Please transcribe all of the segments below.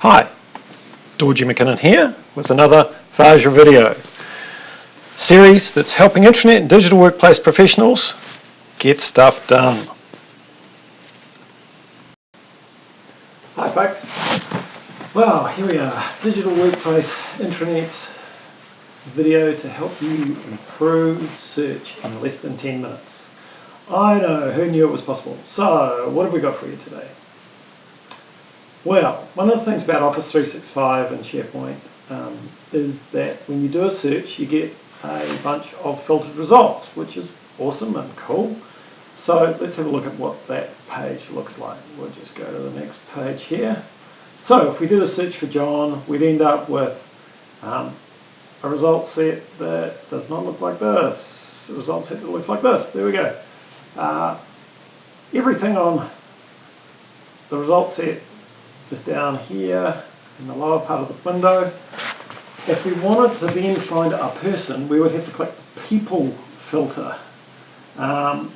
Hi, Dorje McKinnon here with another Vajra video series that's helping intranet and digital workplace professionals get stuff done. Hi folks. Well, here we are, digital workplace intranet video to help you improve search in less than 10 minutes. I know, who knew it was possible? So, what have we got for you today? Well, one of the things about Office 365 and SharePoint um, is that when you do a search, you get a bunch of filtered results, which is awesome and cool. So let's have a look at what that page looks like. We'll just go to the next page here. So if we did a search for John, we'd end up with um, a result set that does not look like this. A result set that looks like this. There we go. Uh, everything on the result set just down here in the lower part of the window. If we wanted to then find a person, we would have to click people filter, um,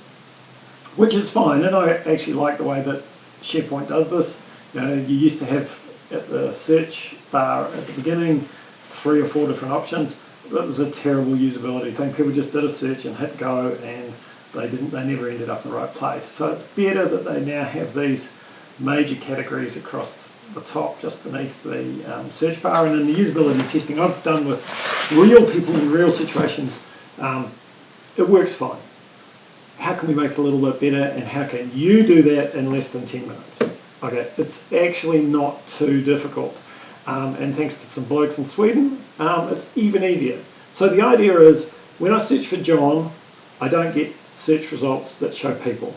which is fine. And I actually like the way that SharePoint does this. You know, you used to have at the search bar at the beginning three or four different options. That was a terrible usability thing. People just did a search and hit go and they didn't they never ended up in the right place. So it's better that they now have these major categories across the top just beneath the um, search bar and in the usability testing. I've done with real people in real situations. Um, it works fine. How can we make it a little bit better and how can you do that in less than 10 minutes? Okay it's actually not too difficult. Um, and thanks to some blokes in Sweden um, it's even easier. So the idea is when I search for John I don't get search results that show people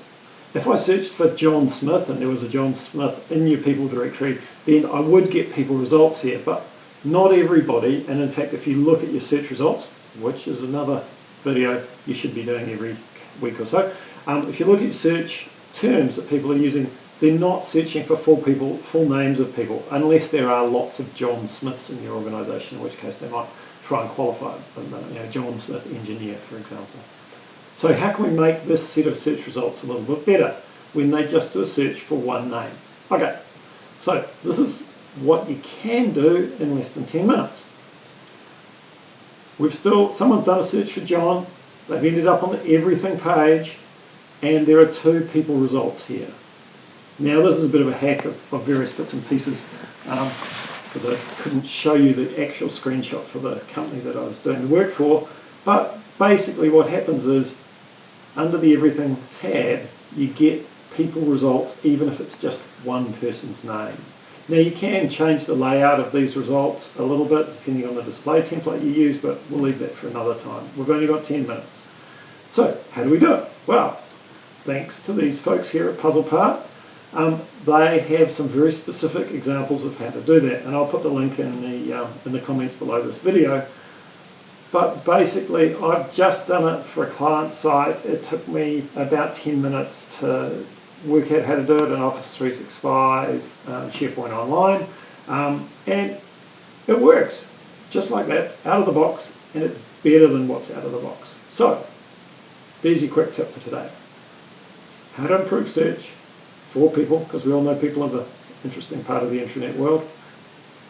if I searched for John Smith and there was a John Smith in your people directory, then I would get people results here, but not everybody. And in fact, if you look at your search results, which is another video you should be doing every week or so, um, if you look at search terms that people are using, they're not searching for full people, full names of people, unless there are lots of John Smiths in your organisation, in which case they might try and qualify, you know, John Smith engineer, for example. So how can we make this set of search results a little bit better when they just do a search for one name? Okay, so this is what you can do in less than 10 minutes. We've still, someone's done a search for John, they've ended up on the everything page, and there are two people results here. Now this is a bit of a hack of, of various bits and pieces because um, I couldn't show you the actual screenshot for the company that I was doing the work for, but basically what happens is under the everything tab you get people results even if it's just one person's name. Now you can change the layout of these results a little bit depending on the display template you use but we'll leave that for another time. We've only got 10 minutes. So how do we do it? Well thanks to these folks here at PuzzlePart um, they have some very specific examples of how to do that and I'll put the link in the, um, in the comments below this video but basically I've just done it for a client site. It took me about 10 minutes to work out how to do it in Office 365, um, SharePoint Online, um, and it works just like that, out of the box, and it's better than what's out of the box. So, there's your quick tip for today. How to improve search for people, because we all know people are the interesting part of the internet world,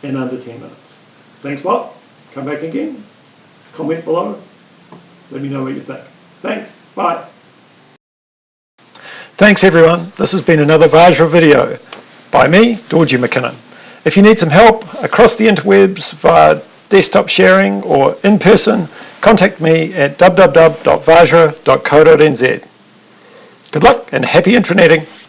in under 10 minutes. Thanks a lot. Come back again comment below. Let me know what you think. Thanks. Bye. Thanks everyone. This has been another Vajra video by me, Dorje McKinnon. If you need some help across the interwebs via desktop sharing or in person, contact me at www.vajra.co.nz. Good luck and happy intraneting.